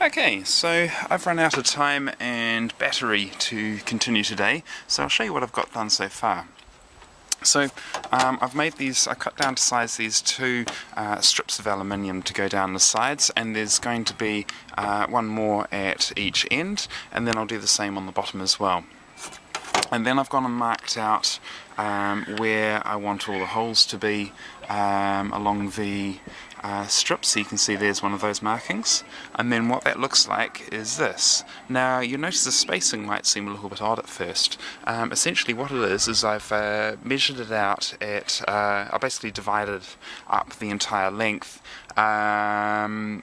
Okay, so I've run out of time and battery to continue today, so I'll show you what I've got done so far. So um, I've made these, I cut down to size these two uh, strips of aluminium to go down the sides and there's going to be uh, one more at each end and then I'll do the same on the bottom as well. And then I've gone and marked out um, where I want all the holes to be um, along the uh, strip. So you can see there's one of those markings. And then what that looks like is this. Now you'll notice the spacing might seem a little bit odd at first. Um, essentially what it is is I've uh, measured it out at uh, I basically divided up the entire length. Um,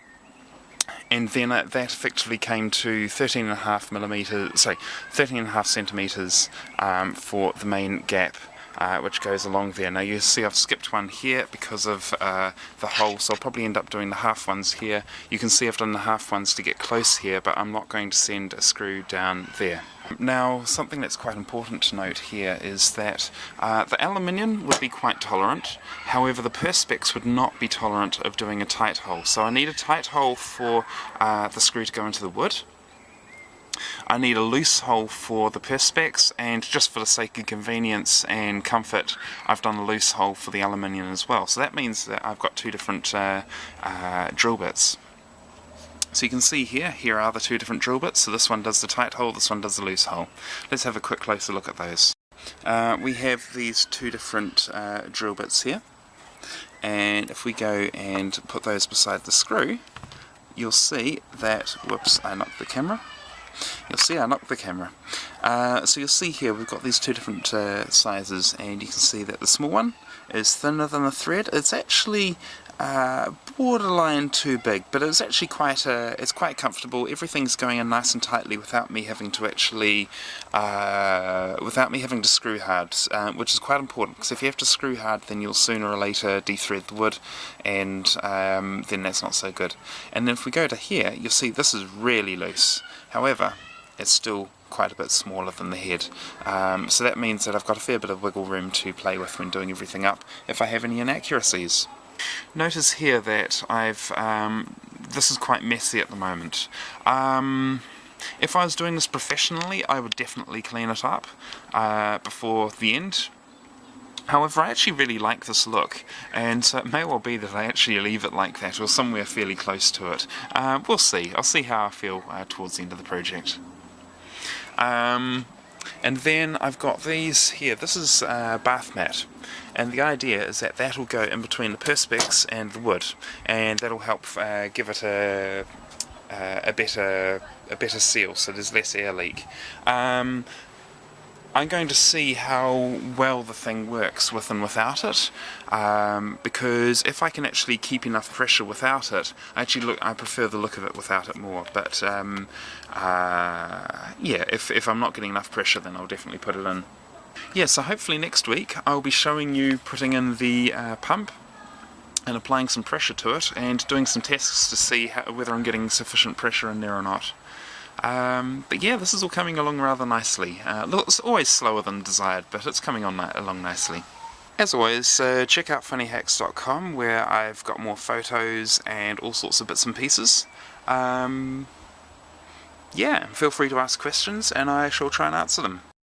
and then that effectively came to 13 and a half millimeters sorry 13 and a half centimeters um, for the main gap uh, which goes along there. Now you see I've skipped one here because of uh, the hole, so I'll probably end up doing the half ones here. You can see I've done the half ones to get close here, but I'm not going to send a screw down there. Now, something that's quite important to note here is that uh, the aluminium would be quite tolerant, however the Perspex would not be tolerant of doing a tight hole. So I need a tight hole for uh, the screw to go into the wood, I need a loose hole for the Perspex and just for the sake of convenience and comfort I've done a loose hole for the aluminium as well. So that means that I've got two different uh, uh, drill bits. So you can see here, here are the two different drill bits. So this one does the tight hole, this one does the loose hole. Let's have a quick closer look at those. Uh, we have these two different uh, drill bits here and if we go and put those beside the screw you'll see that, whoops I knocked the camera, You'll see I knocked the camera. Uh, so you'll see here we've got these two different uh, sizes and you can see that the small one is thinner than the thread. It's actually uh, borderline too big, but it's actually quite a, it's quite comfortable. Everything's going in nice and tightly without me having to actually, uh, without me having to screw hard, uh, which is quite important because if you have to screw hard, then you'll sooner or later de-thread the wood, and um, then that's not so good. And then if we go to here, you'll see this is really loose. However, it's still quite a bit smaller than the head. Um, so that means that I've got a fair bit of wiggle room to play with when doing everything up if I have any inaccuracies. Notice here that I've, um, this is quite messy at the moment. Um, if I was doing this professionally, I would definitely clean it up uh, before the end. However, I actually really like this look, and so it may well be that I actually leave it like that, or somewhere fairly close to it. Uh, we'll see. I'll see how I feel uh, towards the end of the project. Um, and then I've got these here. This is uh, bath mat. And the idea is that that will go in between the perspex and the wood. And that'll help uh, give it a, uh, a better a better seal so there's less air leak. Um, I'm going to see how well the thing works with and without it um, because if I can actually keep enough pressure without it I actually look I prefer the look of it without it more but um, uh, yeah if, if I'm not getting enough pressure then I'll definitely put it in. Yeah so hopefully next week I'll be showing you putting in the uh, pump and applying some pressure to it and doing some tests to see how, whether I'm getting sufficient pressure in there or not. Um, but yeah, this is all coming along rather nicely. Uh, it's always slower than desired, but it's coming on along nicely. As always, uh, check out funnyhacks.com where I've got more photos and all sorts of bits and pieces. Um, yeah, feel free to ask questions and I shall try and answer them.